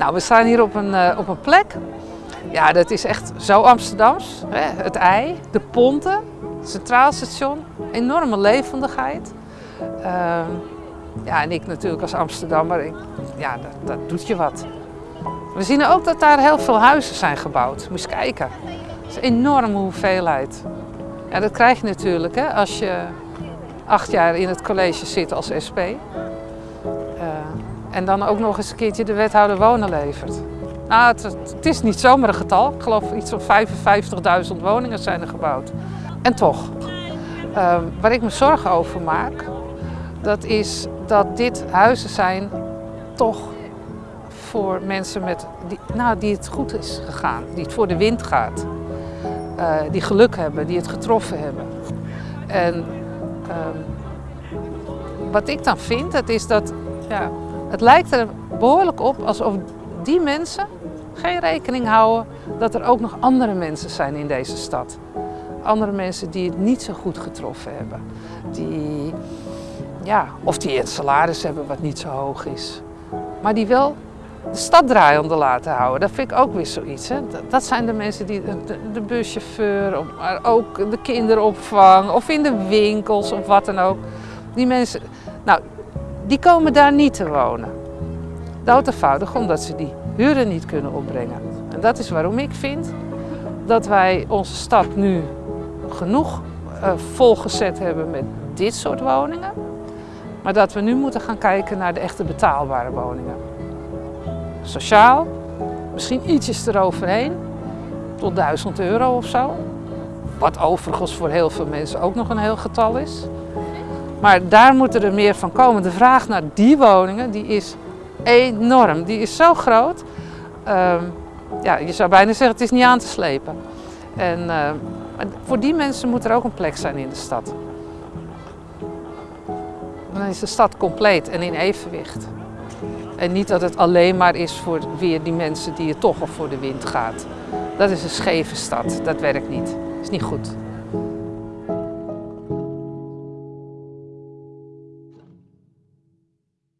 Nou, we staan hier op een, uh, op een plek. Ja, dat is echt zo Amsterdams. Hè? Het ei, de ponten, het centraal station, enorme levendigheid. Uh, ja, en ik natuurlijk als Amsterdammer, ik, ja, dat, dat doet je wat. We zien ook dat daar heel veel huizen zijn gebouwd. Moet je kijken. Dat is een enorme hoeveelheid. Ja, dat krijg je natuurlijk hè, als je acht jaar in het college zit als SP. En dan ook nog eens een keertje de wethouder wonen levert. Nou, het, is niet zomaar een getal. Ik geloof iets van 55.000 woningen zijn er gebouwd. En toch, uh, waar ik me zorgen over maak, dat is dat dit huizen zijn toch voor mensen met, die, nou, die het goed is gegaan, die het voor de wind gaat. Uh, die geluk hebben, die het getroffen hebben. En um, wat ik dan vind, dat is dat ja, het lijkt er behoorlijk op alsof die mensen geen rekening houden dat er ook nog andere mensen zijn in deze stad. Andere mensen die het niet zo goed getroffen hebben. Die, ja, of die het salaris hebben wat niet zo hoog is. Maar die wel de stad draaiende laten houden. Dat vind ik ook weer zoiets. Hè? Dat zijn de mensen die, de, de buschauffeur, maar ook de kinderopvang of in de winkels of wat dan ook. Die mensen, nou, die komen daar niet te wonen. Dood eenvoudig omdat ze die huren niet kunnen opbrengen. En dat is waarom ik vind dat wij onze stad nu genoeg uh, volgezet hebben met dit soort woningen. Maar dat we nu moeten gaan kijken naar de echte betaalbare woningen. Sociaal, misschien ietsjes eroverheen, tot 1000 euro of zo. Wat overigens voor heel veel mensen ook nog een heel getal is. Maar daar moet er meer van komen. De vraag naar die woningen die is enorm. Die is zo groot. Uh, ja, je zou bijna zeggen het is niet aan te slepen. En uh, voor die mensen moet er ook een plek zijn in de stad. Dan is de stad compleet en in evenwicht. En niet dat het alleen maar is voor weer die mensen die het toch al voor de wind gaat. Dat is een scheve stad, dat werkt niet. Dat is niet goed.